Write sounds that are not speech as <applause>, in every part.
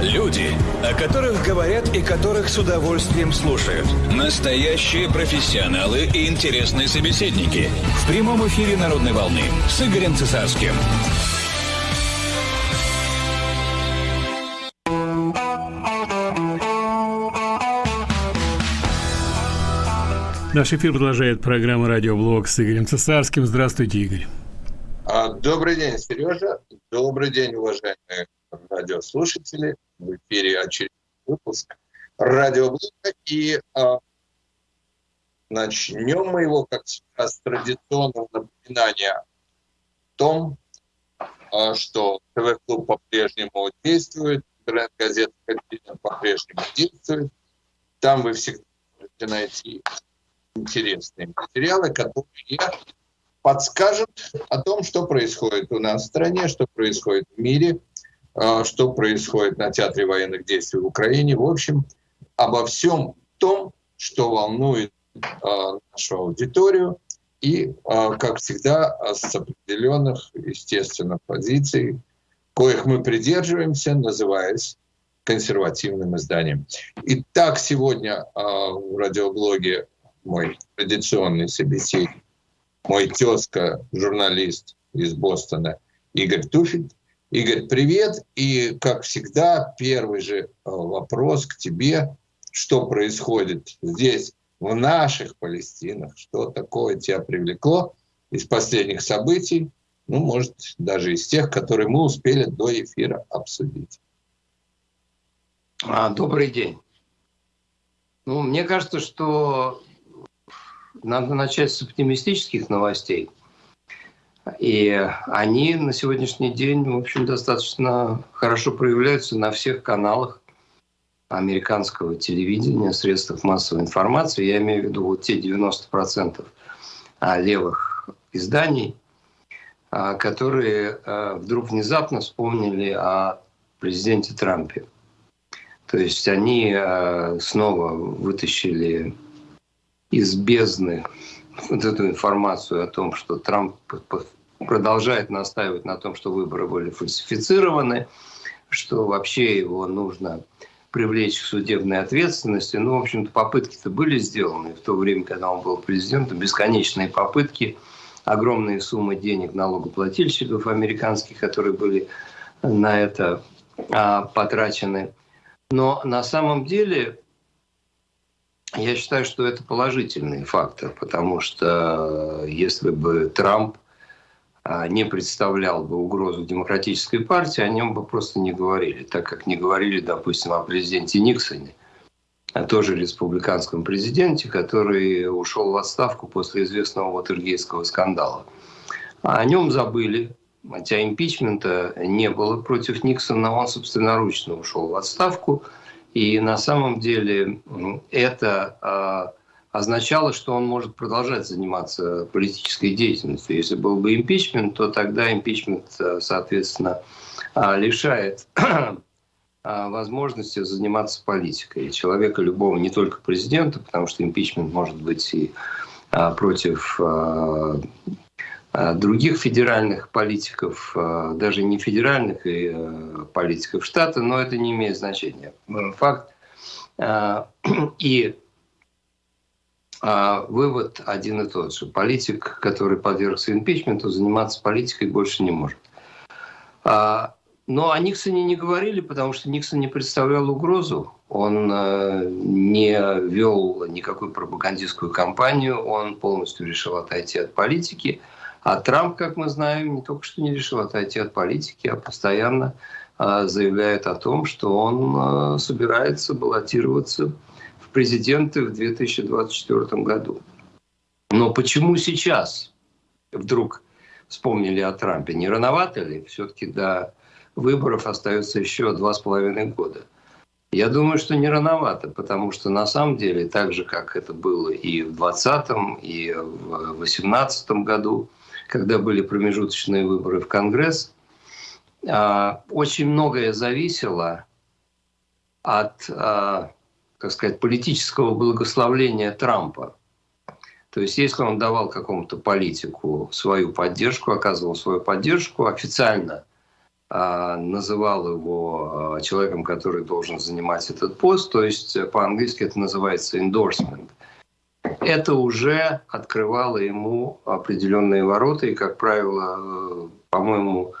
Люди, о которых говорят и которых с удовольствием слушают. Настоящие профессионалы и интересные собеседники. В прямом эфире «Народной волны» с Игорем Цесарским. Наш эфир продолжает программа «Радиоблог» с Игорем Цесарским. Здравствуйте, Игорь. А, добрый день, Сережа. Добрый день, уважаемые радиослушатели. В эфире очередной выпуск радиоблога. И а, начнем мы его, как всегда, с традиционного напоминания о том, а, что ТВ-клуб по-прежнему действует, интернет-газета по-прежнему действует. Там вы всегда можете найти интересные материалы, которые подскажут о том, что происходит у нас в стране, что происходит в мире, что происходит на театре военных действий в Украине. В общем, обо всем том, что волнует а, нашу аудиторию, и, а, как всегда, с определенных, естественно, позиций, коих мы придерживаемся, называясь консервативным изданием. Итак, сегодня в радиоблоге мой традиционный собеседник, мой тезка, журналист из Бостона Игорь Туфель. Игорь, привет. И, как всегда, первый же э, вопрос к тебе. Что происходит здесь, в наших Палестинах? Что такое тебя привлекло из последних событий? Ну, может, даже из тех, которые мы успели до эфира обсудить. А, добрый день. Ну, мне кажется, что надо начать с оптимистических новостей. И они на сегодняшний день, в общем, достаточно хорошо проявляются на всех каналах американского телевидения, средствах массовой информации. Я имею в виду вот те 90% а, левых изданий, а, которые а, вдруг внезапно вспомнили о президенте Трампе. То есть они снова вытащили из бездны вот эту информацию о том, что Трамп продолжает настаивать на том, что выборы были фальсифицированы, что вообще его нужно привлечь к судебной ответственности. Ну, в общем-то, попытки-то были сделаны в то время, когда он был президентом, бесконечные попытки, огромные суммы денег налогоплательщиков американских, которые были на это а, потрачены. Но на самом деле я считаю, что это положительный фактор, потому что э, если бы Трамп не представлял бы угрозу демократической партии, о нем бы просто не говорили, так как не говорили, допустим, о президенте Никсоне, а тоже республиканском президенте, который ушел в отставку после известного Ватергейского скандала. А о нем забыли, хотя импичмента не было против Никсона, он собственноручно ушел в отставку – и на самом деле это а, означало, что он может продолжать заниматься политической деятельностью. Если был бы импичмент, то тогда импичмент, а, соответственно, а, лишает <clears throat> возможности заниматься политикой. человека любого, не только президента, потому что импичмент может быть и против Э, других федеральных политиков, э, даже не федеральных и э, политиков штата, но это не имеет значения. Факт. <clears throat> И вывод один и тот же. Политик, который подвергся импичменту, заниматься политикой больше не может. Но о Никсоне не говорили, потому что Никсон не представлял угрозу. Он не вел никакую пропагандистскую кампанию, он полностью решил отойти от политики – а Трамп, как мы знаем, не только что не решил отойти от политики, а постоянно а, заявляет о том, что он а, собирается баллотироваться президенты в 2024 году. Но почему сейчас вдруг вспомнили о Трампе? Не рановато ли? Все-таки до выборов остается еще два с половиной года. Я думаю, что не рановато, потому что на самом деле, так же, как это было и в 2020, и в 2018 году, когда были промежуточные выборы в Конгресс, а, очень многое зависело от, а, так сказать, политического благословления Трампа. То есть если он давал какому-то политику свою поддержку, оказывал свою поддержку официально, называл его человеком, который должен занимать этот пост, то есть по-английски это называется endorsement. Это уже открывало ему определенные ворота, и, как правило, по-моему,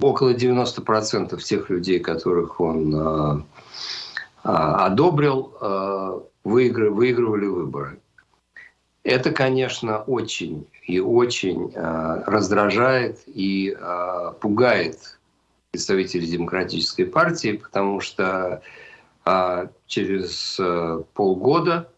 около 90% тех людей, которых он одобрил, выигрывали выборы. Это, конечно, очень и очень э, раздражает и пугает представителей демократической партии, потому что через полгода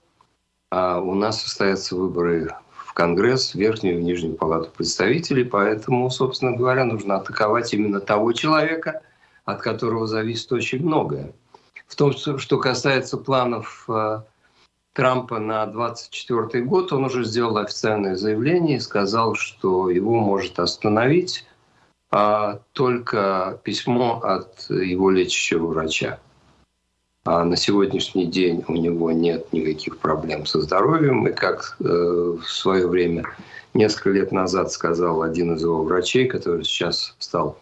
у нас состоятся выборы в Конгресс, в Верхнюю и Нижнюю палату представителей, поэтому, собственно говоря, нужно атаковать именно того человека, от которого зависит очень многое. В том, что касается планов э, Трампа на 2024 год, он уже сделал официальное заявление и сказал, что его может остановить а, только письмо от его лечащего врача. А на сегодняшний день у него нет никаких проблем со здоровьем. И как э, в свое время, несколько лет назад сказал один из его врачей, который сейчас стал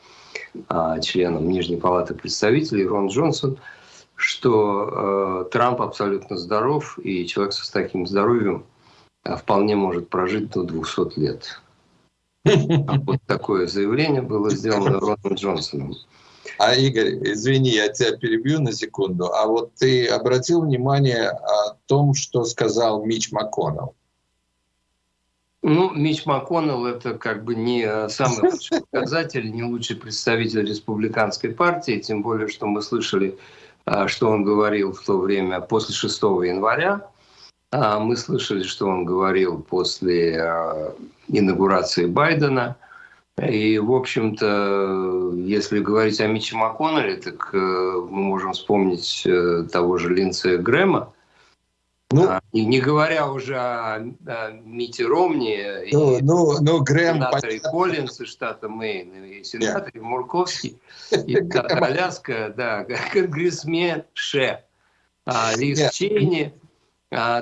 э, членом Нижней палаты представителей, Рон Джонсон – что э, Трамп абсолютно здоров, и человек с таким здоровьем э, вполне может прожить до 200 лет. А вот такое заявление было сделано Роном Джонсоном. А, Игорь, извини, я тебя перебью на секунду. А вот ты обратил внимание о том, что сказал Мич МакКоннелл? Ну, Мич МакКоннелл – это как бы не э, самый лучший показатель, не лучший представитель республиканской партии, тем более, что мы слышали что он говорил в то время после 6 января. А, мы слышали, что он говорил после а, инаугурации Байдена. И, в общем-то, если говорить о Миче МакКоннелле, так э, мы можем вспомнить э, того же Линдсея Грэма, ну, а, не, не говоря уже о, о Мите Ромни ну, и ну, ну, Грэм, сенаторе Коллинс из штата Мэйн, и сенаторе yeah. Мурковский, и <laughs> Аляска, да, <laughs> конгрессмен Ше, а, Лиз yeah. Чейни,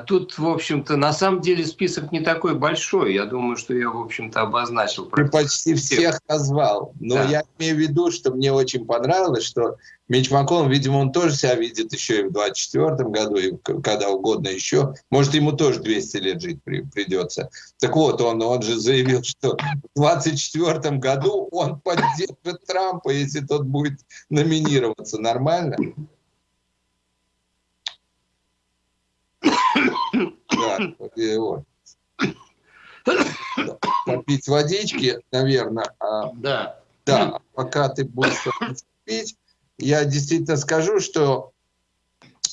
тут, в общем-то, на самом деле список не такой большой. Я думаю, что я, в общем-то, обозначил. Ты почти всех, всех назвал. Но да. я имею в виду, что мне очень понравилось, что Мич Маккон, видимо, он тоже себя видит еще и в 24 году, и когда угодно еще. Может, ему тоже 200 лет жить при, придется. Так вот, он, он же заявил, что в 24 году он поддержит Трампа, если тот будет номинироваться. Нормально? Да, <coughs> вот. Попить водички, наверное. А, да. Да, пока ты будешь пить, я действительно скажу, что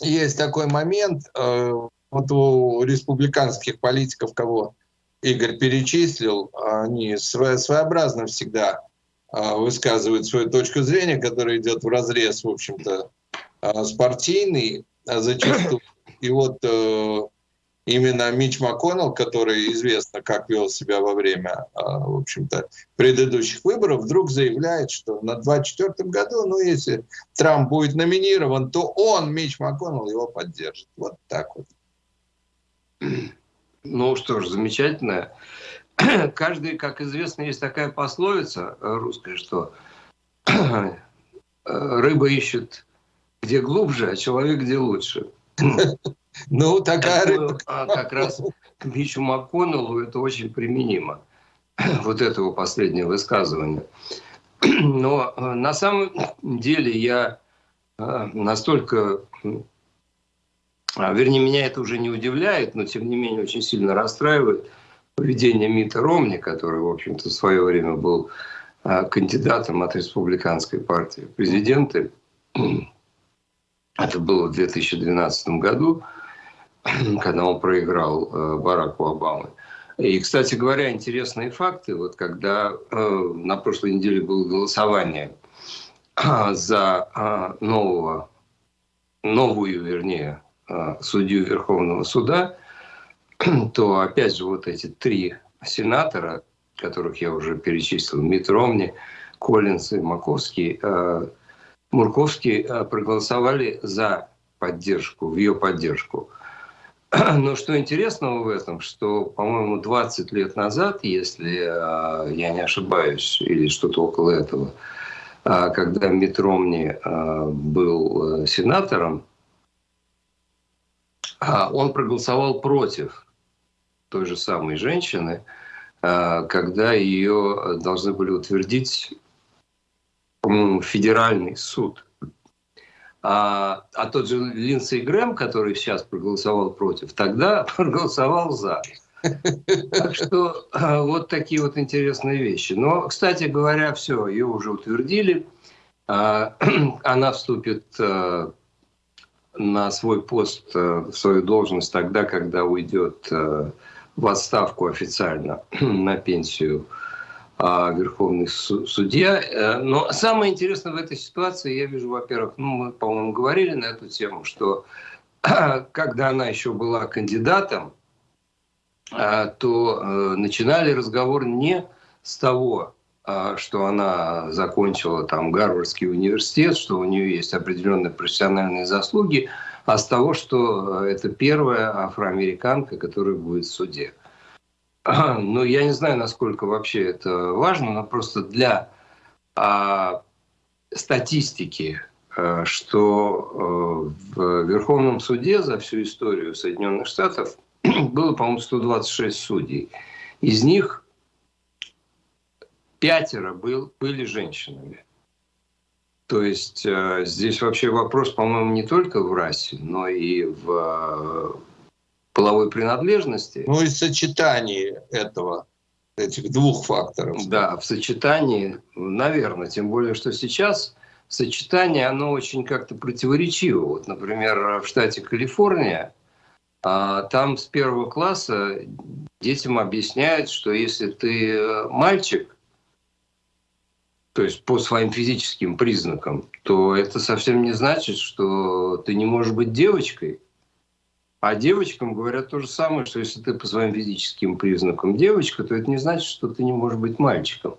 есть такой момент, э, вот у республиканских политиков, кого Игорь перечислил, они своеобразно всегда э, высказывают свою точку зрения, которая идет в разрез, в общем-то, э, с партийной, а зачастую. И вот именно Мич МакКоннелл, который известно, как вел себя во время, а, в общем-то, предыдущих выборов, вдруг заявляет, что на 2024 году, ну, если Трамп будет номинирован, то он, Мич МакКоннелл, его поддержит. Вот так вот. Ну что ж, замечательно. <clears throat> Каждый, как известно, есть такая пословица русская, что <clears throat> рыба ищет где глубже, а человек где лучше. <laughs> Ну, такая рыба. А как раз к Мичу МакКоннеллу это очень применимо. <clears throat> Вот этого последнего высказывания. <clears throat> Но э, на самом деле я э, настолько... А, вернее, меня это уже не удивляет, но тем не менее очень сильно расстраивает поведение Мита Ромни, который, в общем-то, в свое время был э, кандидатом от республиканской партии президенты. <clears throat> Это было в 2012 году. <clears throat> когда он проиграл э, Бараку Обамы. И, кстати говоря, интересные факты. Вот когда э, на прошлой неделе было голосование <clears throat> э, за нового, новую, вернее, судью Верховного суда, <clears throat> то опять же вот эти три сенатора, которых я уже перечислил, Мит Коллинс и Маковский, Мурковский проголосовали за поддержку, в ее поддержку <clears throat> Но что интересного в этом, что, по-моему, 20 лет назад, если э, я не ошибаюсь, или что-то около этого, э, когда Митт Ромни э, был сенатором, он проголосовал против той же самой женщины, когда ее должны были утвердить, по-моему, федеральный суд. А, а тот же Линдсей Грэм, который сейчас проголосовал против, тогда <laughs> проголосовал за. Так что а, вот такие вот интересные вещи. Но, кстати говоря, все, ее уже утвердили. А, <clears throat> она вступит а, на свой пост, в свою должность тогда, когда уйдет в отставку официально <clears throat> на пенсию верховный судья. Э, но самое интересное в этой ситуации, я вижу, во-первых, ну, мы, по-моему, говорили на эту тему, что <clears throat> когда она еще была кандидатом, а, то э, начинали разговор не с того, а, что она закончила там Гарвардский университет, что у нее есть определенные профессиональные заслуги, а с того, что э, это первая афроамериканка, которая будет в суде. <clears throat> Ну, я не знаю, насколько вообще это важно, но просто для а, статистики, а, что а, в Верховном суде за всю историю Соединенных Штатов <clears throat> было, по-моему, 126 судей. Из них пятеро был, были женщинами. То есть э, здесь вообще вопрос, по-моему, не только в расе, но и в половой принадлежности. Ну и сочетании этого, этих двух факторов. Да, в сочетании, наверное, тем более, что сейчас сочетание, оно очень как-то противоречиво. Вот, например, в штате Калифорния, а, там с первого класса детям объясняют, что если ты э, мальчик, то есть по своим физическим признакам, то это совсем не значит, что ты не можешь быть девочкой. А девочкам говорят то же самое, что если ты по своим физическим признакам девочка, то это не значит, что ты не можешь быть мальчиком.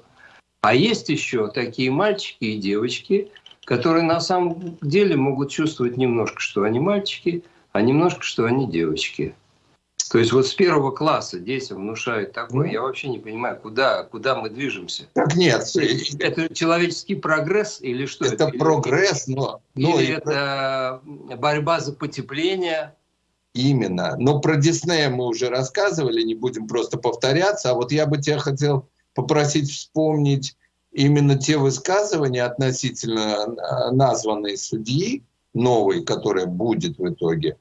А есть еще такие мальчики и девочки, которые на самом деле могут чувствовать немножко, что они мальчики, а немножко, что они девочки. То есть вот с первого класса детям внушают такое, я вообще не понимаю, куда, куда мы движемся. Так нет. Это человеческий прогресс или что? Это, это прогресс, но... но или это борьба за потепление, Именно. Но про Диснея мы уже рассказывали, не будем просто повторяться. А вот я бы тебя хотел попросить вспомнить именно те высказывания относительно э, названной судьи, новой, которая будет в итоге.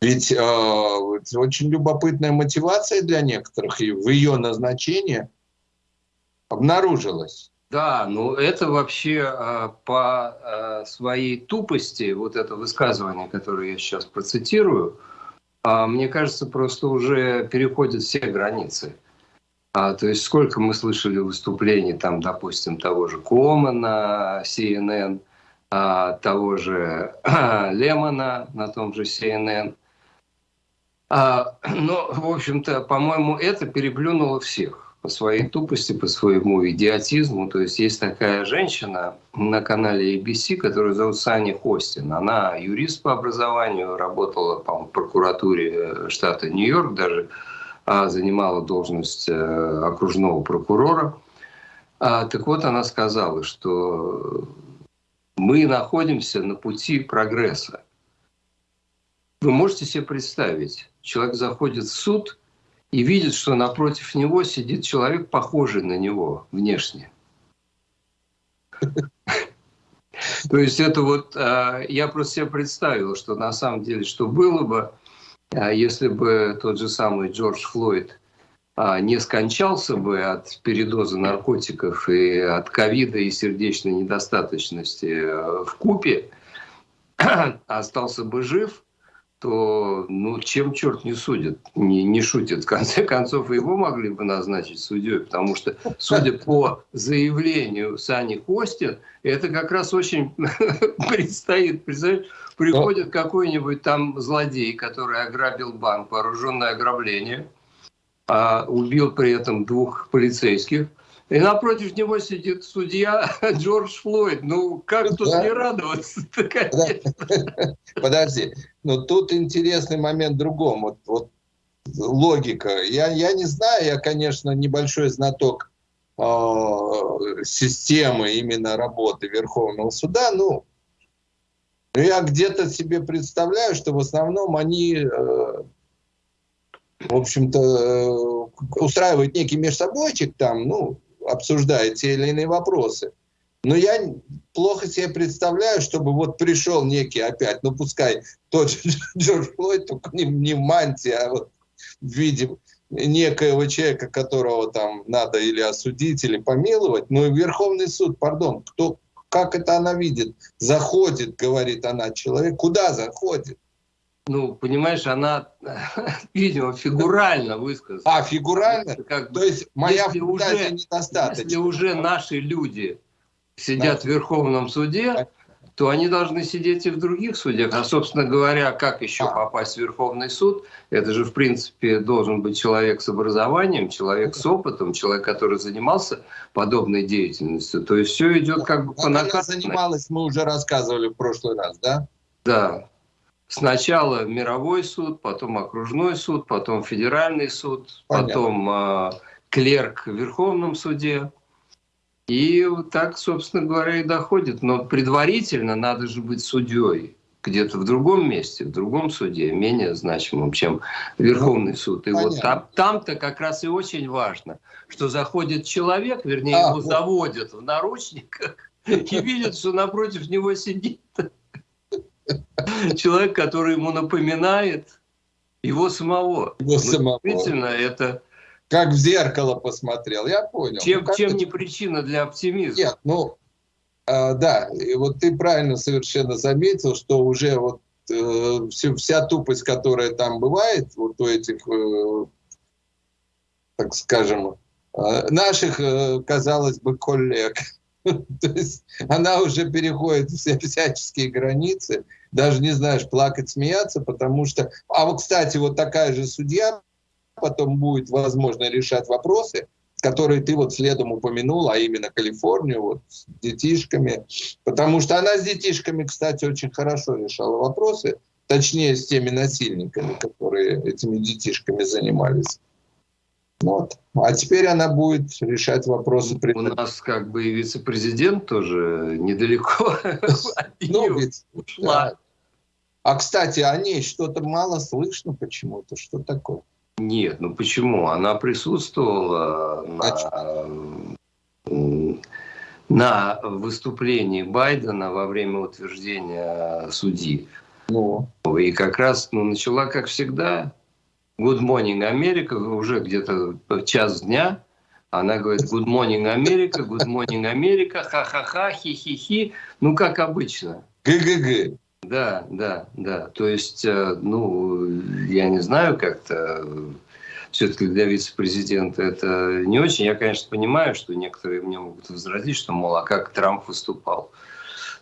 Ведь э, очень любопытная мотивация для некоторых и в ее назначении обнаружилась. Да, ну это вообще э, по э, своей тупости, вот это высказывание, которое я сейчас процитирую, а, мне кажется, просто уже переходит все границы. А, то есть сколько мы слышали выступлений, там, допустим, того же Комана, CNN, а, того же <clears throat> Лемона на том же CNN. А, <clears throat> но, в общем-то, по-моему, это переплюнуло всех по своей тупости, по своему идиотизму. То есть есть такая женщина на канале ABC, которую зовут Сани Хостин. Она юрист по образованию, работала по прокуратуре э, штата Нью-Йорк даже, а занимала должность э, окружного прокурора. А, так вот, она сказала, что мы находимся на пути прогресса. Вы можете себе представить, человек заходит в суд – и видит, что напротив него сидит человек, похожий на него внешне. <laughs> То есть это вот, а, я просто себе представил, что на самом деле, что было бы, а, если бы тот же самый Джордж Флойд а, не скончался бы от передоза наркотиков и от ковида и сердечной недостаточности в купе, <clears throat> остался бы жив, то ну, чем черт не судит, не, не шутит. В конце концов, его могли бы назначить судьей, потому что, судя по заявлению Сани Костин, это как раз очень <laughs> предстоит. Представляешь, приходит какой-нибудь там злодей, который ограбил банк, вооруженное ограбление, а убил при этом двух полицейских, и напротив него сидит судья <laughs> Джордж Флойд. Ну, как тут не радоваться <laughs> Подожди, Но тут интересный момент другом. Вот, вот логика. Я, я не знаю, я, конечно, небольшой знаток э, системы именно работы Верховного суда. Ну, я где-то себе представляю, что в основном они, э, в общем-то, э, устраивают некий межсобойчик там, ну, обсуждая те или иные вопросы. Но я плохо себе представляю, чтобы вот пришел некий опять, ну пускай тот же <laughs> Джордж Флойд, только не, не в мантии, а вот в виде некоего человека, которого там надо или осудить, или помиловать. Но и Верховный суд, пардон, кто, как это она видит? Заходит, говорит она, человек, куда заходит? Ну, понимаешь, она, <laughs> видимо, фигурально высказала. А, фигурально? Как бы, То есть моя если уже, недостаточна. Если уже наши люди сидят да. в Верховном суде, то они должны сидеть и в других судьях. А, собственно говоря, как еще попасть в Верховный суд? Это же, в принципе, должен быть человек с образованием, человек с опытом, человек, который занимался подобной деятельностью. То есть все идет как бы по накатанной. занималась, мы уже рассказывали в прошлый раз, да? Да. Сначала мировой суд, потом окружной суд, потом федеральный суд, Понятно. потом э, клерк в Верховном суде. И вот так, собственно говоря, и доходит. Но предварительно надо же быть судьей где-то в другом месте, в другом суде, менее значимом, чем Верховный суд. И Понятно. вот там, там-то как раз и очень важно, что заходит человек, вернее, а, его вот. заводят в наручниках <laughs> и видят, что напротив него сидит <laughs> человек, который ему напоминает его самого. Его самого. Действительно, это как в зеркало посмотрел, я понял. Чем, ну, чем не причина для оптимизма? Нет, ну, э, да, и вот ты правильно совершенно заметил, что уже вот э, все, вся тупость, которая там бывает, вот у этих, э, так скажем, э, наших, э, казалось бы, коллег, <laughs> то есть она уже переходит все всяческие границы, даже не знаешь, плакать, смеяться, потому что... А вот, кстати, вот такая же судья потом будет возможно решать вопросы, которые ты вот следом упомянул, а именно Калифорнию, вот с детишками. Потому что она с детишками, кстати, очень хорошо решала вопросы, точнее с теми насильниками, которые этими детишками занимались. Вот. А теперь она будет решать вопросы. У нас как бы и вице-президент тоже недалеко <laughs> ну, ведь, ушла. А, кстати, о ней что-то мало слышно почему-то. Что такое? Нет, ну почему? Она присутствовала на, на выступлении Байдена во время утверждения судьи. Ну. И как раз ну, начала, как всегда, Good Morning Америка, уже где-то час дня, она говорит Good Morning Америка, Good Morning Америка, ха-ха-ха, хи-хи-хи, ну как обычно. ГГГ. Да, да, да. То есть, э, ну, я не знаю, как-то все-таки для вице-президента это не очень. Я, конечно, понимаю, что некоторые мне могут возразить, что, мол, а как Трамп выступал?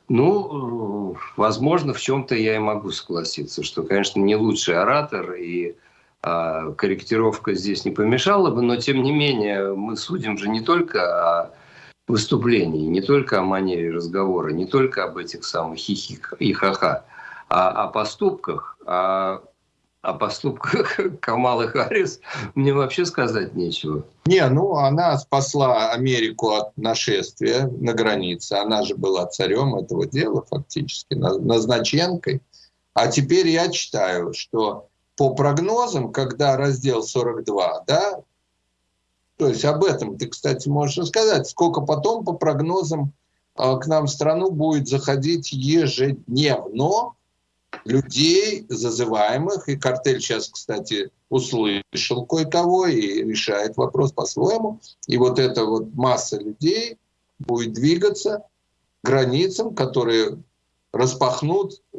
Ну, возможно, в чем-то я и могу согласиться, что, конечно, не лучший оратор, и а, корректировка здесь не помешала бы, но, тем не менее, мы судим же не только о выступлений, не только о манере разговора, не только об этих самых хихик и ха-ха, а о поступках, а о поступках <laughs> Камалы Харрис мне вообще сказать нечего. Не, ну она спасла Америку от нашествия на границе. Она же была царем этого дела фактически, назначенкой. А теперь я читаю, что по прогнозам, когда раздел 42, да, то есть об этом ты, кстати, можешь рассказать. Сколько потом, по прогнозам, а, к нам в страну будет заходить ежедневно людей, зазываемых, и картель сейчас, кстати, услышал кое-кого и решает вопрос по-своему. И вот эта вот масса людей будет двигаться к границам, которые распахнут э,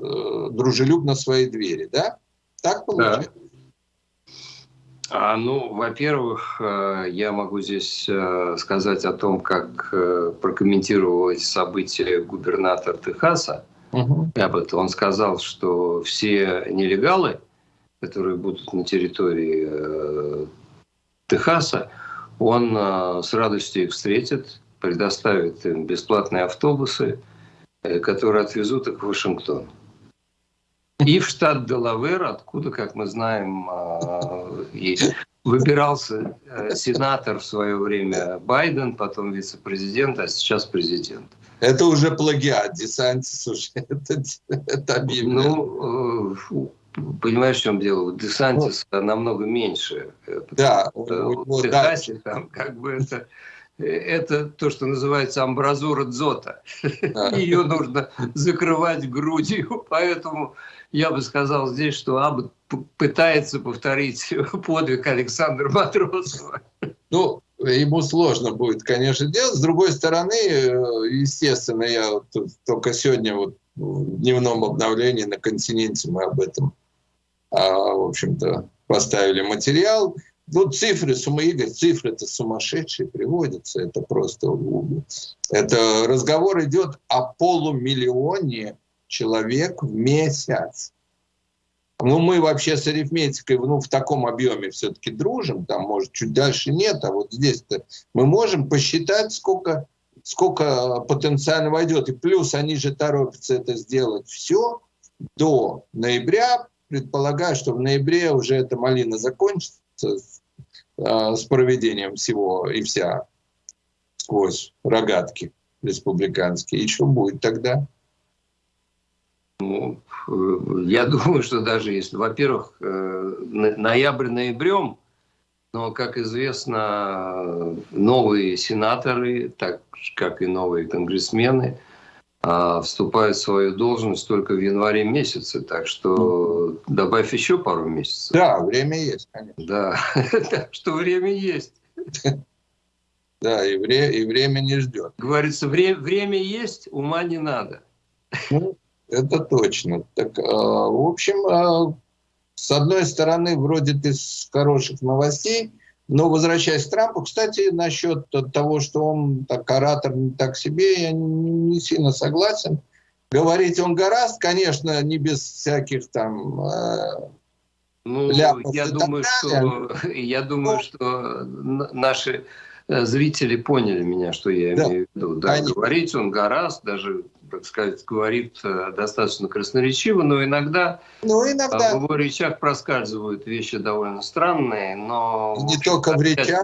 дружелюбно свои двери, да? Так получается? Да. А, ну, во-первых, э, я могу здесь э, сказать о том, как э, прокомментировал эти события губернатор Техаса. Угу. Об этом он сказал, что все нелегалы, которые будут на территории Техаса, он с радостью их встретит, предоставит им бесплатные автобусы, которые отвезут их в Вашингтон. И в штат Делавер, откуда, как мы знаем, а, выбирался э, сенатор в свое время Байден, потом вице-президент, а сейчас президент. Это уже плагиат, Десантис уже <laughs> это, это объявлено. Ну, понимаешь, в чем дело? Десантис ну, намного меньше. Да. В Техасе там как бы это это то, что называется амбразура дзота. <laughs> Ее нужно закрывать грудью, <laughs> поэтому я бы сказал здесь, что Аббат пытается повторить <laughs> подвиг Александра Матросова. Ну, ему сложно будет, конечно, делать. С другой стороны, естественно, я только сегодня вот в дневном обновлении на континенте мы об этом, а, в общем-то, поставили материал. Ну, цифры, Игорь, цифры-то сумасшедшие приводятся, это просто... Это разговор идет о полумиллионе человек в месяц. Ну, мы вообще с арифметикой ну, в таком объеме все-таки дружим, там, может, чуть дальше нет, а вот здесь-то мы можем посчитать, сколько, сколько потенциально войдет. И плюс они же торопятся это сделать все до ноября, предполагаю, что в ноябре уже эта малина закончится э, с проведением всего и вся сквозь рогатки республиканские. И что будет тогда? Ну, э, я <laughs> думаю, что даже если, во-первых, э, ноябрь ноябрем, но, как известно, новые сенаторы, так как и новые конгрессмены, а, вступают в свою должность только в январе месяце, так что добавь еще пару месяцев. Да, время есть, конечно. Да, <laughs> так что время есть. Да, и, вре и время не ждет. Говорится, вре время есть, ума не надо. Ну, это точно. Так, э, в общем, э, с одной стороны, вроде ты с хороших новостей, но возвращаясь к Трампу, кстати, насчет того, что он так оратор не так себе, я не, сильно согласен. Говорить он гораст, конечно, не без всяких там э, ну, <laughs> я думаю, что, я думаю, что наши э, зрители поняли меня, что я да. имею в виду. Да, говорить он гораст, даже так сказать, говорит э, достаточно красноречиво, но иногда, ну, иногда. в его речах проскальзывают вещи довольно странные, но... Не только в речах.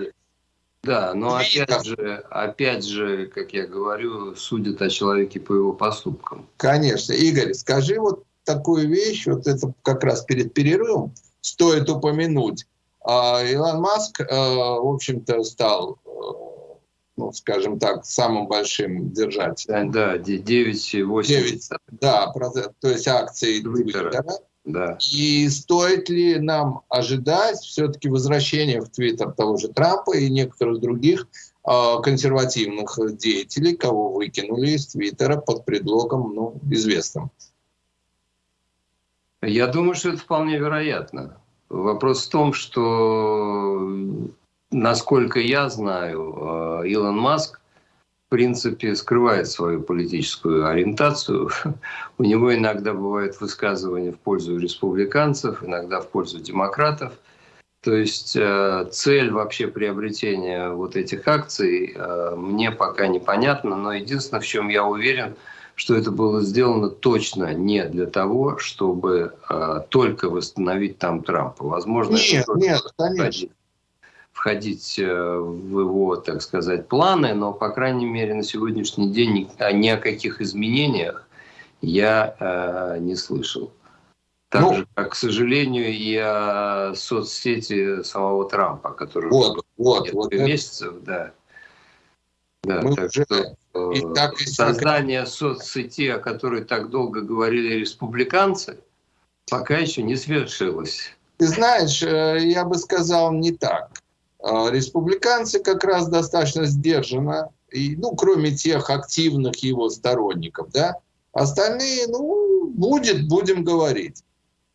да, но опять же, опять же, как я говорю, судят о человеке по его поступкам. Конечно. Игорь, скажи вот такую вещь, вот это как раз перед перерывом стоит упомянуть. А, Илон Маск, э, в общем-то, стал э, ну, скажем так, самым большим держателем. Да, 9,8. Да, то есть акции Твиттера. Да. И стоит ли нам ожидать все-таки возвращения в Твиттер того же Трампа и некоторых других э, консервативных деятелей, кого выкинули из Твиттера под предлогом ну, известным? Я думаю, что это вполне вероятно. Вопрос в том, что насколько я знаю, э, Илон Маск в принципе скрывает свою политическую ориентацию. <laughs> У него иногда бывают высказывания в пользу республиканцев, иногда в пользу демократов. То есть э, цель вообще приобретения вот этих акций э, мне пока непонятна, но единственное, в чем я уверен, что это было сделано точно не для того, чтобы только восстановить там Трампа. Возможно, нет, нет, конечно входить э, в его, так сказать, планы, но, по крайней мере, на сегодняшний день ни, ни о каких изменениях я э, не слышал. Так ну, же, как, к сожалению, и о соцсети самого Трампа, который вот, вот, вот месяцев, да. Да, Мы так уже, что и так, и создание соцсети, о которой так долго говорили республиканцы, пока еще не свершилось. Ты знаешь, э, я бы сказал не так. А, республиканцы как раз достаточно сдержанно, и, ну, кроме тех активных его сторонников, да, остальные, ну, будет, будем говорить.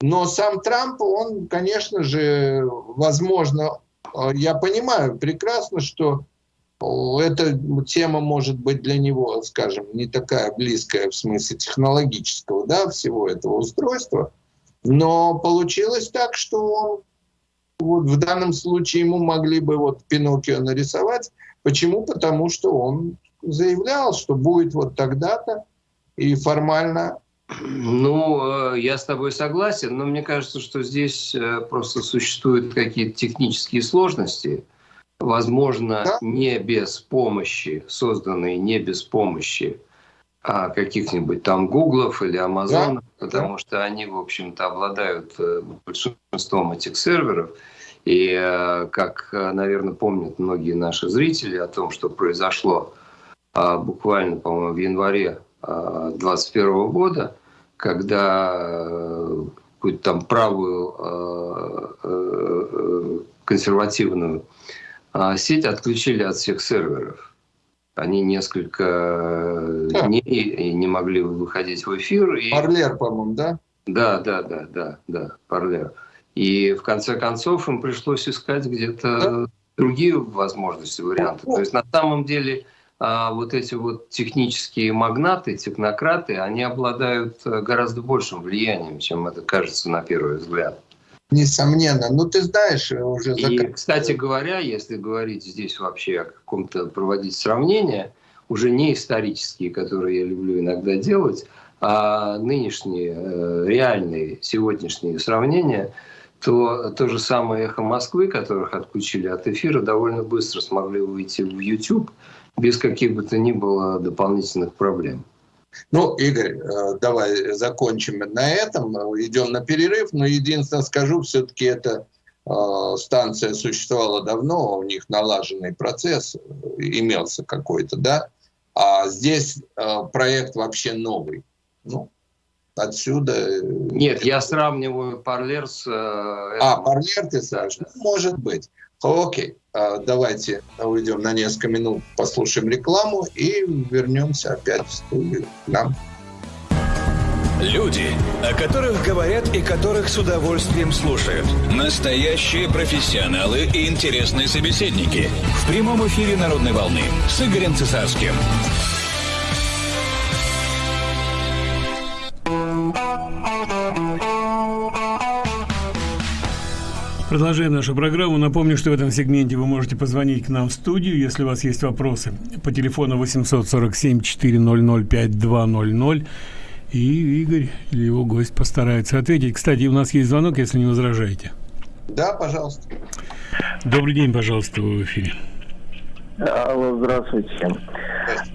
Но сам Трамп, он, конечно же, возможно, а, я понимаю прекрасно, что эта тема может быть для него, скажем, не такая близкая в смысле технологического, да, всего этого устройства, но получилось так, что он вот в данном случае ему могли бы вот Пиноккио нарисовать. Почему? Потому что он заявлял, что будет вот тогда-то, и формально Ну, э, я с тобой согласен, но мне кажется, что здесь э, просто существуют какие-то технические сложности, возможно, да? не без помощи, созданные не без помощи каких-нибудь там Гуглов или Амазонов, да? потому да. что они, в общем-то, обладают э, большинством этих серверов. И, как, наверное, помнят многие наши зрители о том, что произошло а, буквально, по-моему, в январе 2021 года, когда э, какую-то там правую э, э, консервативную а, сеть отключили от всех серверов. Они несколько дней не могли выходить в эфир. И... Парлер, по-моему, да? Да, да, да, да, да, Парлер. И в конце концов им пришлось искать где-то да? другие возможности, варианты. То есть на самом деле а вот эти вот технические магнаты, технократы, они обладают э, гораздо большим влиянием, чем это кажется на первый взгляд. Несомненно. Ну, ты знаешь, э, уже... И, кстати говоря, если говорить здесь вообще о каком-то проводить сравнение, уже не исторические, которые я люблю иногда делать, а нынешние, э, реальные, сегодняшние сравнения, то то же самое «Эхо Москвы», которых отключили от эфира, довольно быстро смогли выйти в YouTube – без каких бы то ни было дополнительных проблем. Ну, Игорь, э, давай закончим на этом, идем на перерыв, но единственное скажу, все-таки эта э, станция существовала давно, у них налаженный процесс имелся какой-то, да, а здесь э, проект вообще новый. Ну, отсюда... Нет, я сравниваю Парлер с... А, Парлер ты, Саша? Да. Может быть. Окей, а, давайте уйдем на несколько минут, послушаем рекламу и вернемся опять в студию к нам. Люди, о которых говорят и которых с удовольствием слушают. Настоящие профессионалы и интересные собеседники. В прямом эфире «Народной волны» с Игорем Цесарским. Продолжаем нашу программу. Напомню, что в этом сегменте вы можете позвонить к нам в студию, если у вас есть вопросы. По телефону 847-400-5200. И Игорь или его гость постарается ответить. Кстати, у нас есть звонок, если не возражаете. Да, пожалуйста. Добрый день, пожалуйста, вы в эфире. Алло, здравствуйте.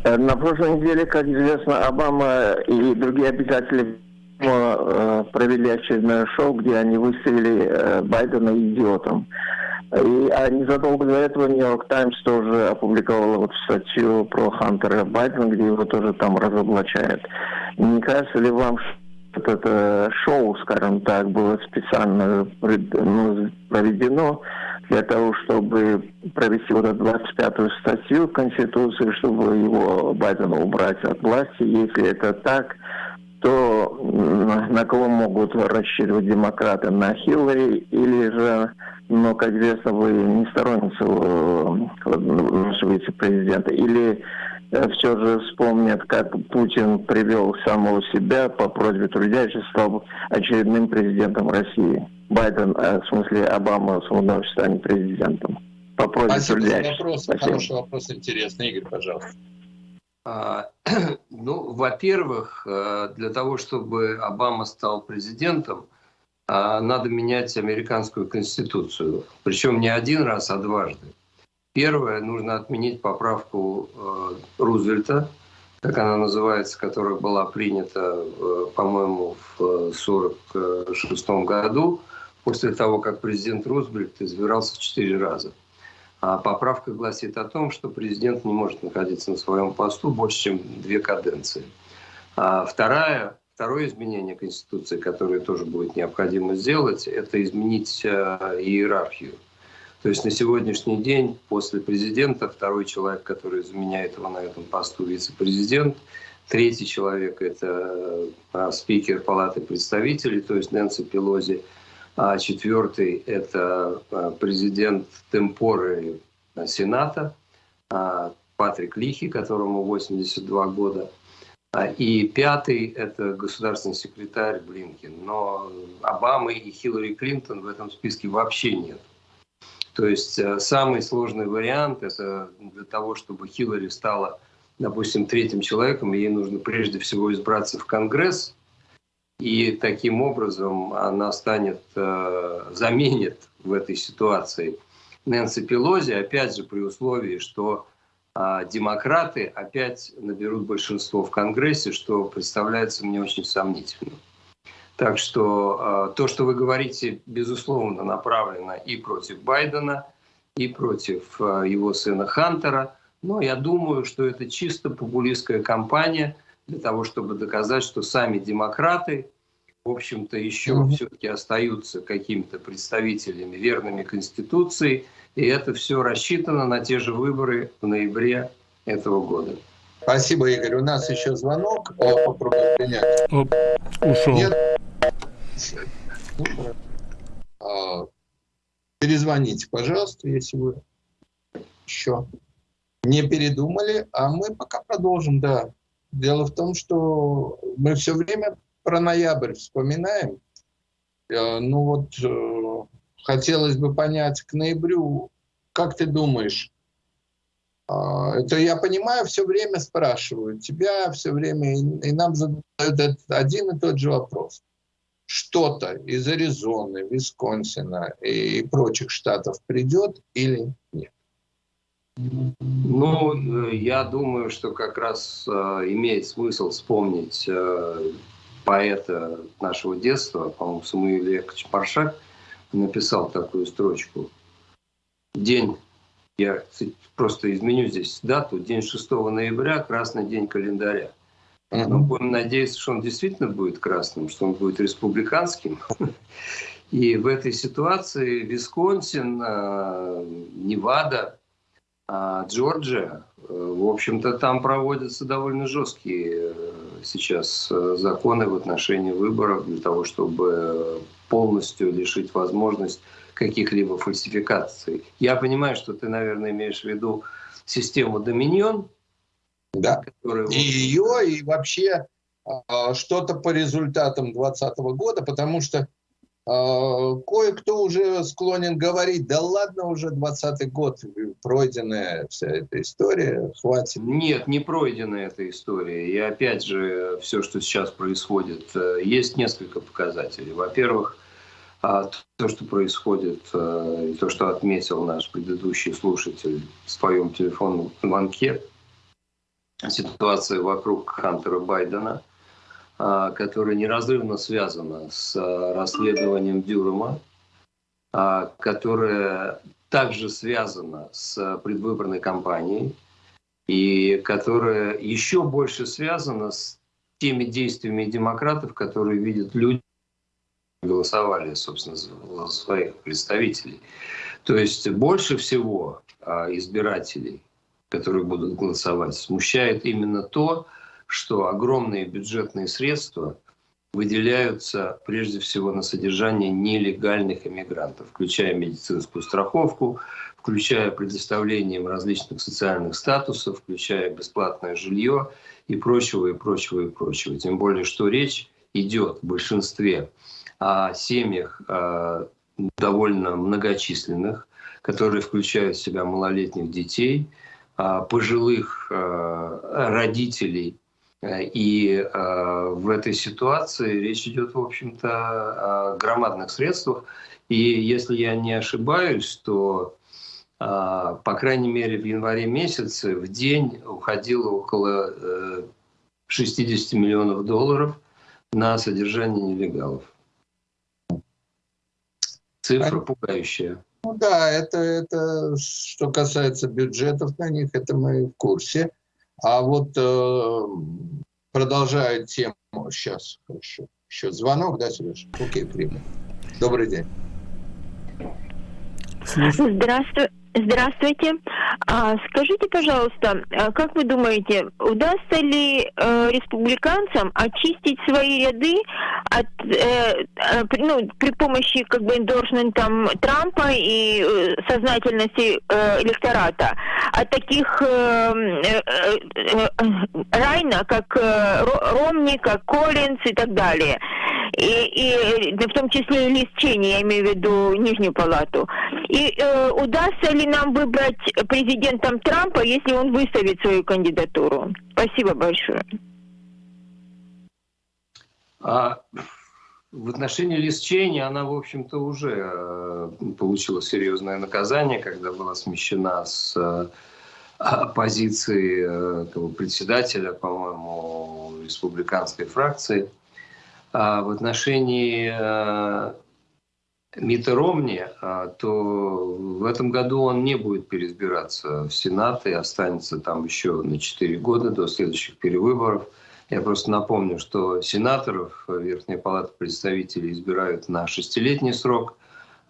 Э, на прошлой неделе, как известно, Обама и другие обитатели Э, провели очередное шоу, где они выставили э, Байдена идиотом. И а незадолго до этого Нью-Йорк Таймс тоже опубликовала вот статью про Хантера Байдена, где его тоже там разоблачают. Не кажется ли вам, что это шоу, скажем так, было специально ну, проведено для того, чтобы провести вот эту 25-ю статью Конституции, чтобы его Байдена убрать от власти? Если это так, то на кого могут рассчитывать демократы? На Хиллари или же, ну, как известно, вы не сторонница нашего вице-президента? Или э, все же вспомнят, как Путин привел самого себя по просьбе трудящих, стал очередным президентом России. Байден, э, в смысле Обама, вновь станет президентом. По просьбе Спасибо трудящих. За вопрос. Спасибо. Хороший вопрос, интересный. Игорь, пожалуйста. А, <clears throat> ну, во-первых, э, для того, чтобы Обама стал президентом, а, надо менять американскую конституцию. Причем не один раз, а дважды. Первое, нужно отменить поправку э, Рузвельта, как она называется, которая была принята, э, по-моему, в 1946 году, после того, как президент Рузвельт избирался четыре раза. А поправка гласит о том, что президент не может находиться на своем посту больше, чем две каденции. А вторая, второе изменение Конституции, которое тоже будет необходимо сделать, это изменить э, иерархию. То есть на сегодняшний день после президента второй человек, который заменяет его на этом посту, вице-президент. Третий человек – это э, спикер Палаты представителей, то есть Нэнси Пелози – а четвертый – это а, президент темпоры Сената, а, Патрик Лихи, которому 82 года. А, и пятый – это государственный секретарь Блинкин. Но Обамы и Хиллари Клинтон в этом списке вообще нет. То есть самый сложный вариант – это для того, чтобы Хиллари стала, допустим, третьим человеком, ей нужно прежде всего избраться в Конгресс, И таким образом она станет, э, заменит в этой ситуации Нэнси Пелози, опять же при условии, что а демократы опять наберут большинство в Конгрессе, что представляется мне очень сомнительным. Так что а, то, что вы говорите, безусловно, направлено и против Байдена, и против а, его сына Хантера. Но я думаю, что это чисто популистская кампания для того, чтобы доказать, что сами демократы, в общем-то, еще mm-hmm. все-таки остаются какими-то представителями, верными Конституции, и это все рассчитано на те же выборы в ноябре этого года. Спасибо, Игорь. У нас еще звонок. Попробуем принять. Оп, ушел. Нет. А, перезвоните, пожалуйста, если вы еще не передумали. А мы пока продолжим, да. Дело в том, что мы все время про ноябрь вспоминаем. Э, ну вот э, хотелось бы понять к ноябрю, как ты думаешь, а, это я понимаю, все время спрашивают тебя, все время, и нам задают один и тот же вопрос. Что-то из Аризоны, Висконсина и прочих штатов придет или? Ну, я думаю, что как раз э, имеет смысл вспомнить э, поэта нашего детства, по-моему, Самуил Яковлевич Паршак, написал такую строчку. День, я просто изменю здесь дату, день 6 ноября, красный день календаря. Но будем надеяться, что он действительно будет красным, что он будет республиканским. <laughs> И в этой ситуации Висконсин, э, Невада, а Джорджия, э, в общем-то, там проводятся довольно жесткие э, сейчас законы в отношении выборов для того, чтобы полностью лишить возможность каких-либо фальсификаций. Я понимаю, что ты, наверное, имеешь в виду систему Доминион. Да, которая... и ее, и вообще э, что-то по результатам 2020 года, потому что э, кое-кто уже склонен говорить, да ладно уже 20 год, пройденная вся эта история, хватит. Нет, не пройденная эта история. И опять же, все, что сейчас происходит, э, есть несколько показателей. Во-первых, а то, что происходит, э, и то, что отметил наш предыдущий слушатель в своем телефонном звонке, ситуация вокруг Хантера Байдена, которая неразрывно связана с э, расследованием Дюрема, а, которая также связана с предвыборной кампанией и которая еще больше связана с теми действиями демократов, которые видят люди, голосовали, собственно, за своих представителей. То есть больше всего а, избирателей, которые будут голосовать, смущает именно то, что огромные бюджетные средства выделяются прежде всего на содержание нелегальных иммигрантов, включая медицинскую страховку, включая предоставление им различных социальных статусов, включая бесплатное жилье и прочего, и прочего, и прочего. Тем более, что речь идет в большинстве о семьях э, довольно многочисленных, которые включают в себя малолетних детей, э, пожилых э, родителей. И в этой ситуации речь идет, в общем-то, о громадных средствах. И если я не ошибаюсь, то по крайней мере, в январе месяце в день уходило около 60 миллионов долларов на содержание нелегалов. Цифра пугающая. Ну да, это, это что касается бюджетов на них, это мы в курсе. А вот э, продолжая тему, сейчас, хорошо, еще звонок, да, Сереж? Окей, примем. Добрый день. Здравствуй. Здравствуйте. А, скажите, пожалуйста, а как вы думаете, удастся ли э, республиканцам очистить свои ряды от, э, э, ну, при помощи как бы эндорсментом Трампа и э, сознательности э, электората от таких э, э, э, Райна, как э, Ромни, как Коллинз и так далее? И, и в том числе и лист Чени, я имею в виду Нижнюю палату. И э, удастся ли нам выбрать президентом Трампа, если он выставит свою кандидатуру? Спасибо большое. А в отношении Лиз Чейни она, в общем-то, уже э, получила серьезное наказание, когда была смещена с э, позиции э, председателя, по-моему, республиканской фракции. А в отношении Мита Ромни, то в этом году он не будет переизбираться в Сенат и останется там еще на 4 года до следующих перевыборов – я просто напомню, что сенаторов Верхняя палата представителей избирают на шестилетний срок,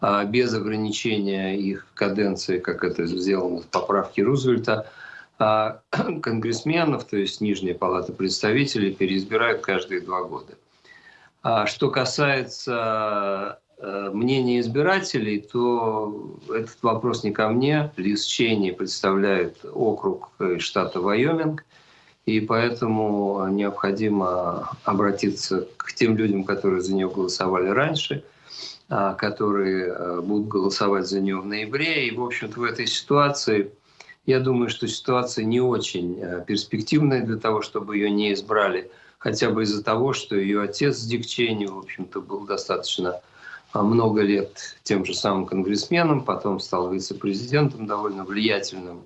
а без ограничения их каденции, как это сделано в поправке Рузвельта, а <clears throat> конгрессменов, то есть Нижняя палата представителей, переизбирают каждые два года. А что касается э, мнения избирателей, то этот вопрос не ко мне. Лиз Чейни представляет округ штата Вайоминг – и поэтому необходимо обратиться к тем людям, которые за нее голосовали раньше, а, которые э, будут голосовать за нее в ноябре. И, в общем-то, в этой ситуации, я думаю, что ситуация не очень э, перспективная для того, чтобы ее не избрали, хотя бы из-за того, что ее отец Дик в общем-то, был достаточно а, много лет тем же самым конгрессменом, потом стал вице-президентом довольно влиятельным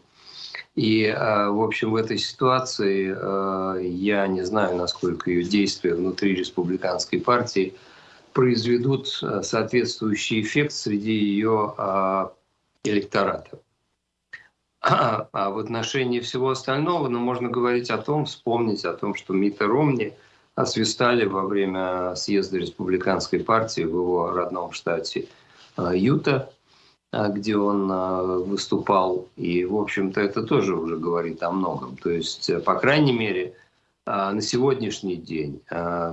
и, э, в общем, в этой ситуации э, я не знаю, насколько ее действия внутри республиканской партии произведут соответствующий эффект среди ее электората. <clears throat> А в отношении всего остального, ну, можно говорить о том, вспомнить о том, что Мита Ромни освистали во время съезда республиканской партии в его родном штате Юта. А, где он а, выступал. И, в общем-то, это тоже уже говорит о многом. То есть, э, по крайней мере, а, на сегодняшний день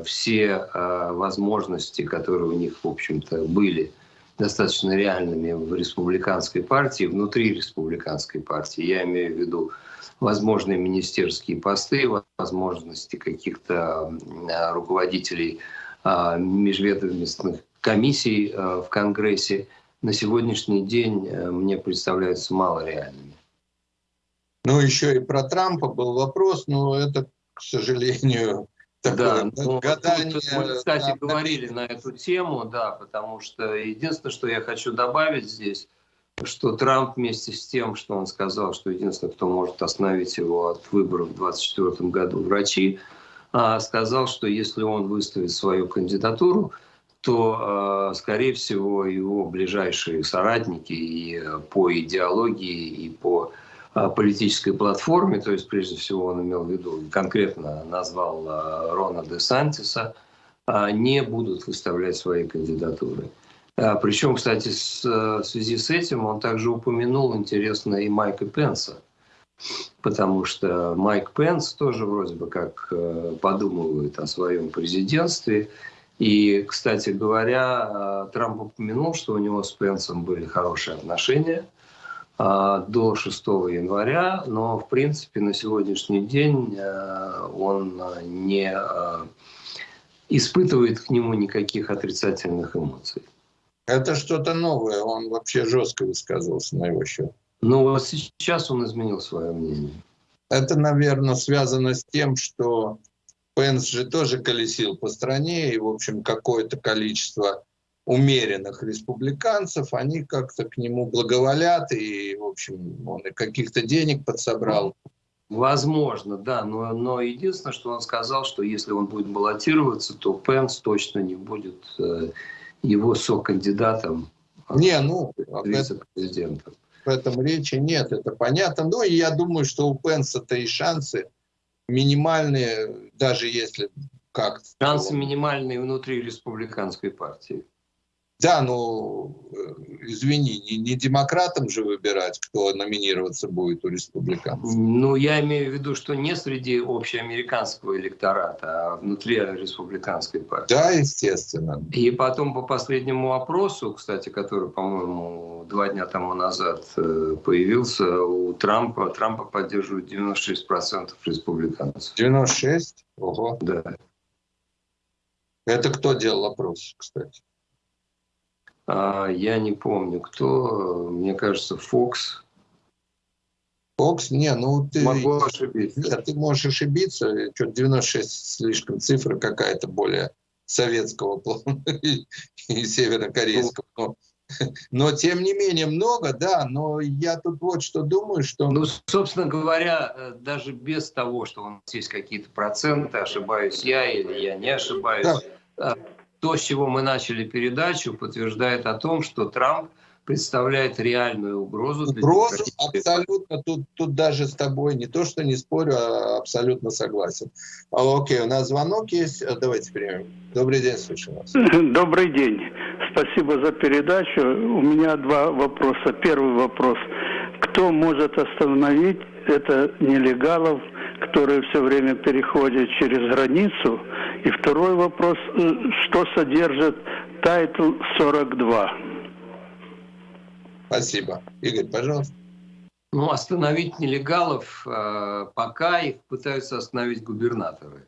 все возможности, которые у них, в общем-то, были достаточно реальными в республиканской партии, внутри республиканской партии, я имею в виду возможные министерские посты, возможности каких-то руководителей межведомственных комиссий в Конгрессе – на сегодняшний день э, мне представляются малореальными. Ну, еще и про Трампа был вопрос, но это, к сожалению, такое да, ну, гадание. Мы, кстати, да, говорили на эту тему, да, потому что единственное, что я хочу добавить здесь, что Трамп вместе с тем, что он сказал, что единственное, кто может остановить его от выборов в 2024 году, врачи, а, сказал, что если он выставит свою кандидатуру, то, э, скорее всего, его ближайшие соратники и э, по идеологии, и по политической платформе, то есть, прежде всего, он имел в виду, конкретно назвал Рона де Сантиса, не будут выставлять свои кандидатуры. Причем, кстати, в связи с этим он также упомянул, интересно, и Майка Пенса, потому что Майк Пенс тоже вроде бы как подумывает о своем президентстве, и, кстати говоря, Трамп упомянул, что у него с Пенсом были хорошие отношения до 6 января, но, в принципе, на сегодняшний день а, он не а, испытывает к нему никаких отрицательных эмоций. Это что-то новое, он вообще жестко высказывался на его счет. Ну вот сейчас он изменил свое мнение. Это, наверное, связано с тем, что Пенс же тоже колесил по стране, и, в общем, какое-то количество умеренных республиканцев, они как-то к нему благоволят, и, в общем, он и каких-то денег подсобрал. Возможно, да, но, но единственное, что он сказал, что если он будет баллотироваться, то Пенс точно не будет э, его сокандидатом. Не, ну, вице-президентом. В этом речи нет, это понятно. Но и я думаю, что у Пенса-то и шансы минимальные, даже если как Шансы минимальные внутри республиканской партии. Да, ну, э, извини, не, не демократам же выбирать, кто номинироваться будет у республиканцев. Ну, я имею в виду, что не среди общеамериканского электората, а внутри республиканской партии. Да, естественно. И потом по последнему опросу, кстати, который, по-моему, два дня тому назад э, появился у Трампа, Трампа поддерживают 96% республиканцев. 96? Ого. Да. Это кто делал опрос, кстати? А, я не помню, кто, мне кажется, Фокс. Фокс? Не, ну ты... Могу ошибиться. Нет, ты можешь ошибиться. Что-то 96 слишком цифра какая-то более советского плана <laughs> и северокорейского. Но, <laughs> но тем не менее много, да, но я тут вот что думаю, что... Ну, собственно говоря, э, даже без того, что у нас есть какие-то проценты, ошибаюсь я или я не ошибаюсь, да. То, с чего мы начали передачу, подтверждает о том, что Трамп представляет реальную угрозу. Угрозу абсолютно, тут, тут даже с тобой не то, что не спорю, а абсолютно согласен. А, окей, у нас звонок есть, э, давайте примем. Добрый день, слушаю вас. <laughs> Добрый день, спасибо за передачу. У меня два вопроса. Первый вопрос. Кто может остановить это нелегалов, которые все время переходят через границу? И второй вопрос, э, что содержит Title 42? Спасибо. Игорь, пожалуйста. Ну, остановить нелегалов, э, пока их пытаются остановить губернаторы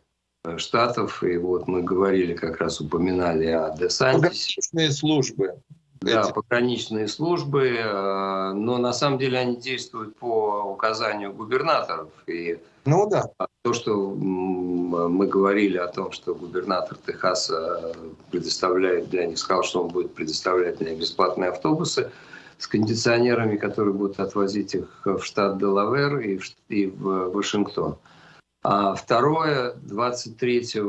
штатов. И вот мы говорили, как раз упоминали о Десантисе. Пограничные службы. Да, пограничные службы, э, но на самом деле они действуют по указанию губернаторов. И ну да. То, что мы говорили о том, что губернатор Техаса предоставляет для них, сказал, что он будет предоставлять для них бесплатные автобусы, с кондиционерами, которые будут отвозить их в штат Делавер и в, и в Вашингтон. Второе, 23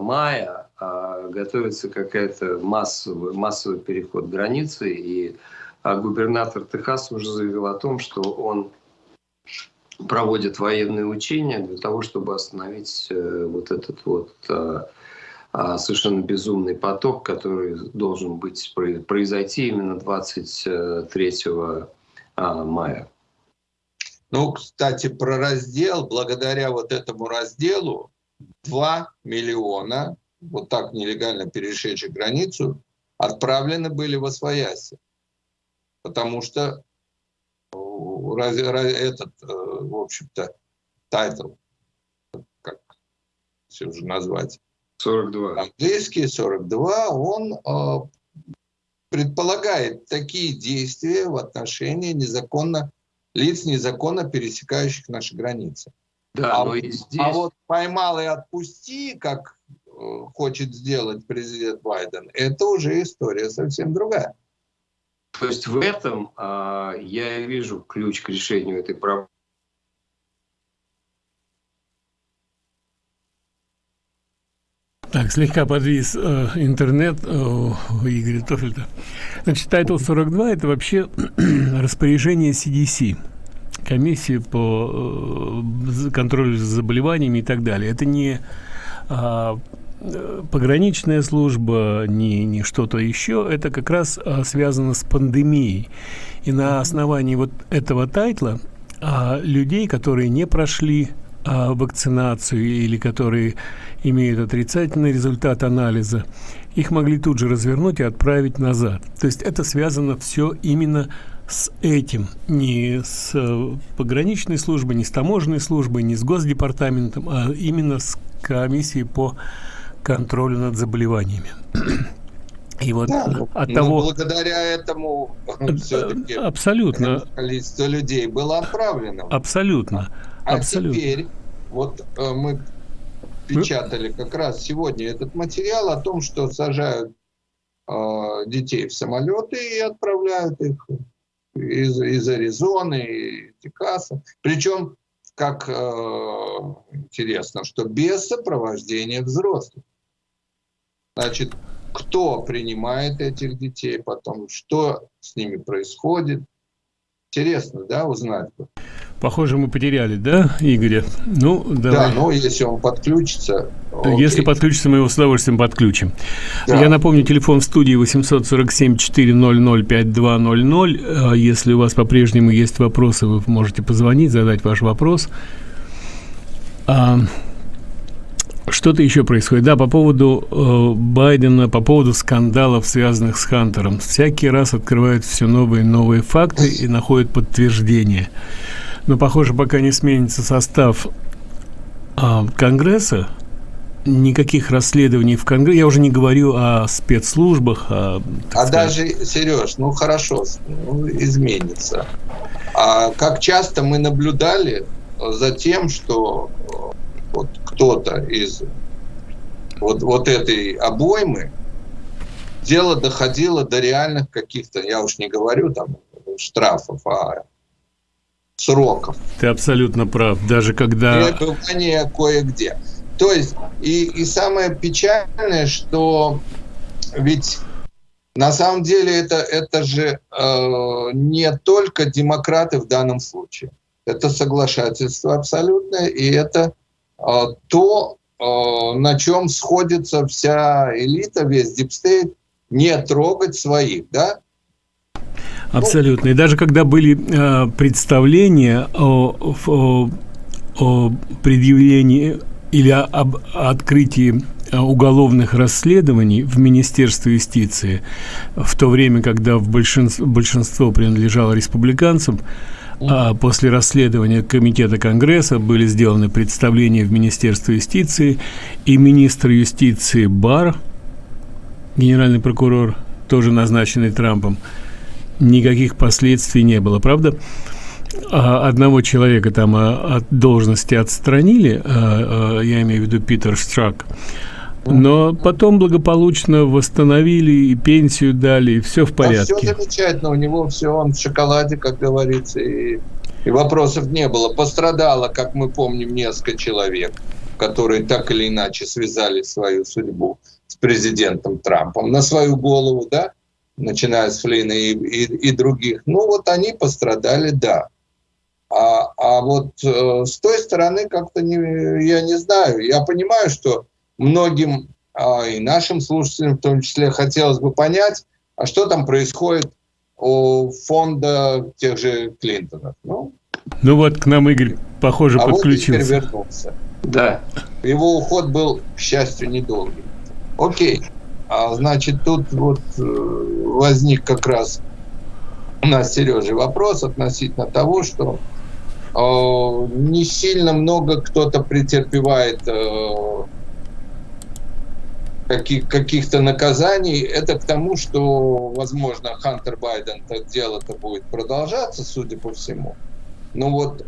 мая а, готовится какая-то массовый, массовый переход границы, и а губернатор Техаса уже заявил о том, что он проводит военные учения для того, чтобы остановить э, вот этот вот а, а, совершенно безумный поток, который должен быть произойти именно 23 а, мая. Ну, кстати, про раздел, благодаря вот этому разделу 2 миллиона, вот так нелегально перешедших границу, отправлены были в Освояси. Потому что этот, э, в общем-то, Title, как все уже назвать, 42. Английский 42, он э, предполагает такие действия в отношении незаконно, лиц, незаконно пересекающих наши границы. Да, а, но и здесь... а вот поймал и отпусти, как э, хочет сделать президент Байден, это уже история совсем другая. То есть в этом э, я вижу ключ к решению этой проблемы. Так, слегка подвис э, интернет э, у Игоря Тофельта. Значит, Title 42 – это вообще <clears throat> распоряжение CDC, комиссии по э, контролю за заболеваниями и так далее. Это не э, пограничная служба, не, не что-то еще. Это как раз э, связано с пандемией. И на основании вот этого тайтла э, людей, которые не прошли вакцинацию или которые имеют отрицательный результат анализа, их могли тут же развернуть и отправить назад. То есть это связано все именно с этим, не с э, пограничной службой, не с таможенной службой, не с госдепартаментом, а именно с комиссией по контролю над заболеваниями. И вот да, от ну, того... Благодаря этому все-таки абсолютно количество людей было отправлено. Абсолютно. А Абсолютно. теперь вот э, мы печатали как раз сегодня этот материал о том, что сажают э, детей в самолеты и отправляют их из, из Аризоны и Техаса. Причем, как э, интересно, что без сопровождения взрослых. Значит, кто принимает этих детей потом, что с ними происходит. Интересно, да, узнать. Похоже, мы потеряли, да, Игоря? Ну, давай. Да, ну, если он подключится. Окей. Если подключится, мы его с удовольствием подключим. Да. Я напомню, телефон в студии 847-400-5200. А если у вас по-прежнему есть вопросы, вы можете позвонить, задать ваш вопрос. Что-то еще происходит. Да, по поводу э, Байдена, по поводу скандалов, связанных с Хантером. Всякий раз открывают все новые и новые факты и находят подтверждение но, похоже, пока не сменится состав а, Конгресса, никаких расследований в Конгрессе, я уже не говорю о спецслужбах. А, а даже, Сереж, ну хорошо, ну, изменится. А как часто мы наблюдали за тем, что вот кто-то из вот, вот этой обоймы, дело доходило до реальных каких-то, я уж не говорю там штрафов, а сроков. Ты абсолютно прав. Даже когда... Пребывание кое-где. То есть, и, и самое печальное, что ведь на самом деле это, это же э, не только демократы в данном случае. Это соглашательство абсолютное, и это то, э, на чем сходится вся элита, весь deep state, не трогать своих, да? Абсолютно. И даже когда были э, представления о, о, о предъявлении или об открытии э, уголовных расследований в Министерстве юстиции в то время, когда в большинство, большинство принадлежало республиканцам, а после расследования Комитета Конгресса были сделаны представления в Министерство юстиции, и министр юстиции Бар, генеральный прокурор, тоже назначенный Трампом, никаких последствий не было, правда? А одного человека там а, от должности отстранили, а, я имею в виду Питер Штрак, но потом благополучно восстановили и пенсию дали, и все в порядке. А все замечательно, у него все, он в шоколаде, как говорится, и, и вопросов не было. Пострадало, как мы помним, несколько человек, которые так или иначе связали свою судьбу с президентом Трампом на свою голову, да, начиная с Флина и, и, и других, ну вот они пострадали, да. А, а вот э, с той стороны как-то не, я не знаю. Я понимаю, что многим, а, и нашим слушателям в том числе, хотелось бы понять, а что там происходит у фонда тех же Клинтонов. Ну, ну вот к нам Игорь, похоже, а подключился. Вот вернулся. Да. Его уход был, к счастью, недолгий. Окей. А, значит, тут вот э, возник как раз у нас, Сережа, вопрос относительно того, что э, не сильно много кто-то претерпевает э, каких, каких-то наказаний. Это к тому, что, возможно, Хантер Байден, это дело-то будет продолжаться, судя по всему. Но вот э,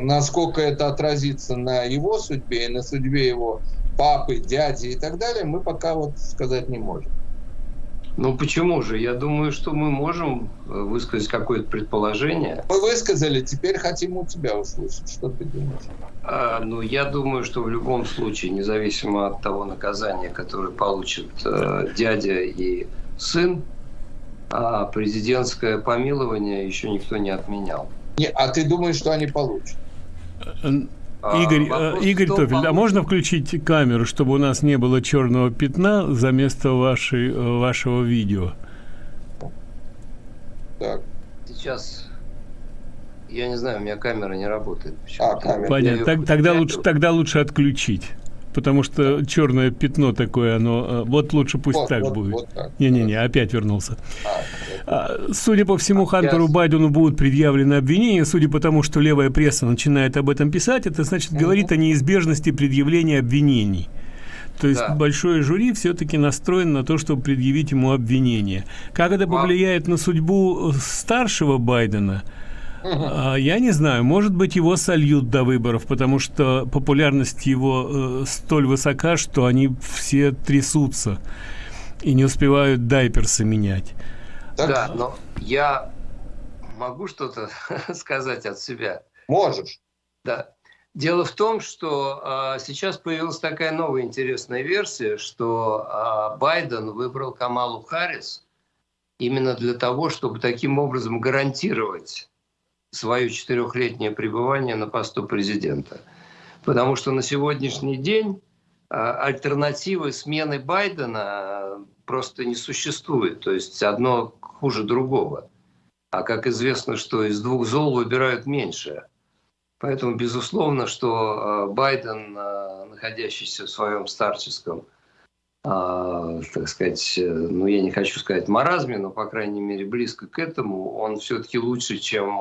насколько это отразится на его судьбе и на судьбе его папы, дяди и так далее, мы пока вот сказать не можем. Ну почему же? Я думаю, что мы можем э, высказать какое-то предположение. Мы высказали, теперь хотим у тебя услышать. Что ты думаешь? А, ну, я думаю, что в любом случае, независимо от того наказания, которое получат э, дядя и сын, а президентское помилование еще никто не отменял. Не, а ты думаешь, что они получат? А, Игорь, а, Игорь Тофель, а можно включить камеру, чтобы у нас не было черного пятна за место вашей, э, вашего видео? Так. Сейчас, я не знаю, у меня камера не работает. А, камера. Понятно, так, тогда, лучше, тогда лучше отключить потому что черное пятно такое, оно... Э, вот лучше пусть вот, так вот, будет. Не-не-не, вот опять вернулся. А, а, судя по всему, Хантеру Байдену будут предъявлены обвинения, судя по тому, что левая пресса начинает об этом писать, это значит угу. говорит о неизбежности предъявления обвинений. То есть да. большое жюри все-таки настроено на то, чтобы предъявить ему обвинение. Как это повлияет на судьбу старшего Байдена – а, я не знаю, может быть, его сольют до выборов, потому что популярность его э, столь высока, что они все трясутся и не успевают дайперсы менять. Да, но я могу что-то <laughs> сказать от себя. Можешь. Да. Дело в том, что э, сейчас появилась такая новая интересная версия, что э, Байден выбрал Камалу Харрис именно для того, чтобы таким образом гарантировать свое четырехлетнее пребывание на посту президента. Потому что на сегодняшний день а, альтернативы смены Байдена а, просто не существует. То есть одно хуже другого. А как известно, что из двух зол выбирают меньшее. Поэтому, безусловно, что а, Байден, находящийся в своем старческом, так сказать, ну я не хочу сказать маразме, но, по крайней мере, близко к этому, он все-таки лучше, чем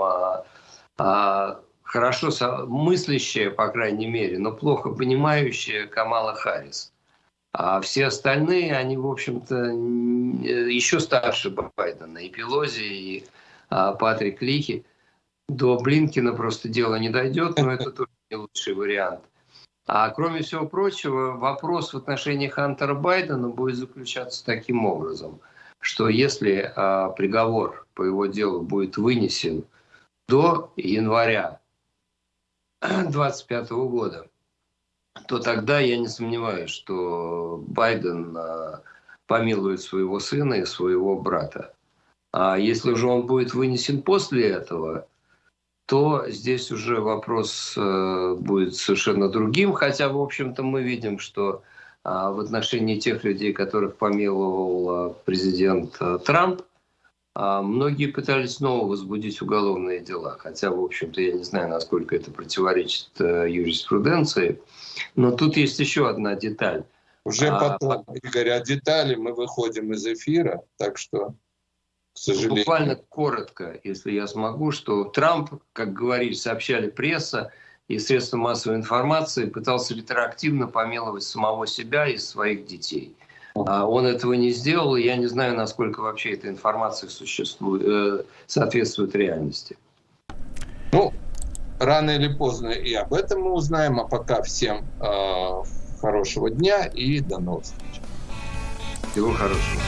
а, хорошо мыслящая, по крайней мере, но плохо понимающая Камала Харрис. А все остальные, они, в общем-то, еще старше Байдена. И Пелози, и а, Патрик Лихи. До Блинкина просто дело не дойдет, но это тоже не лучший вариант. А кроме всего прочего, вопрос в отношении Хантера Байдена будет заключаться таким образом, что если а, приговор по его делу будет вынесен до января 2025 года, то тогда я не сомневаюсь, что Байден а, помилует своего сына и своего брата. А если же он будет вынесен после этого, то здесь уже вопрос э, будет совершенно другим. Хотя, в общем-то, мы видим, что а, в отношении тех людей, которых помиловал а, президент а, Трамп, многие пытались снова возбудить уголовные дела. Хотя, в общем-то, я не знаю, насколько это противоречит э, юриспруденции. Но тут есть еще одна деталь. Уже потом, а, Игорь, о детали мы выходим из эфира, так что к сожалению. Буквально коротко, если я смогу, что Трамп, как говорили, сообщали пресса и средства массовой информации, пытался ретроактивно помиловать самого себя и своих детей. А он этого не сделал, и я не знаю, насколько вообще эта информация существует, э, соответствует реальности. Ну, рано или поздно и об этом мы узнаем, а пока всем э, хорошего дня и до новых встреч. Всего хорошего.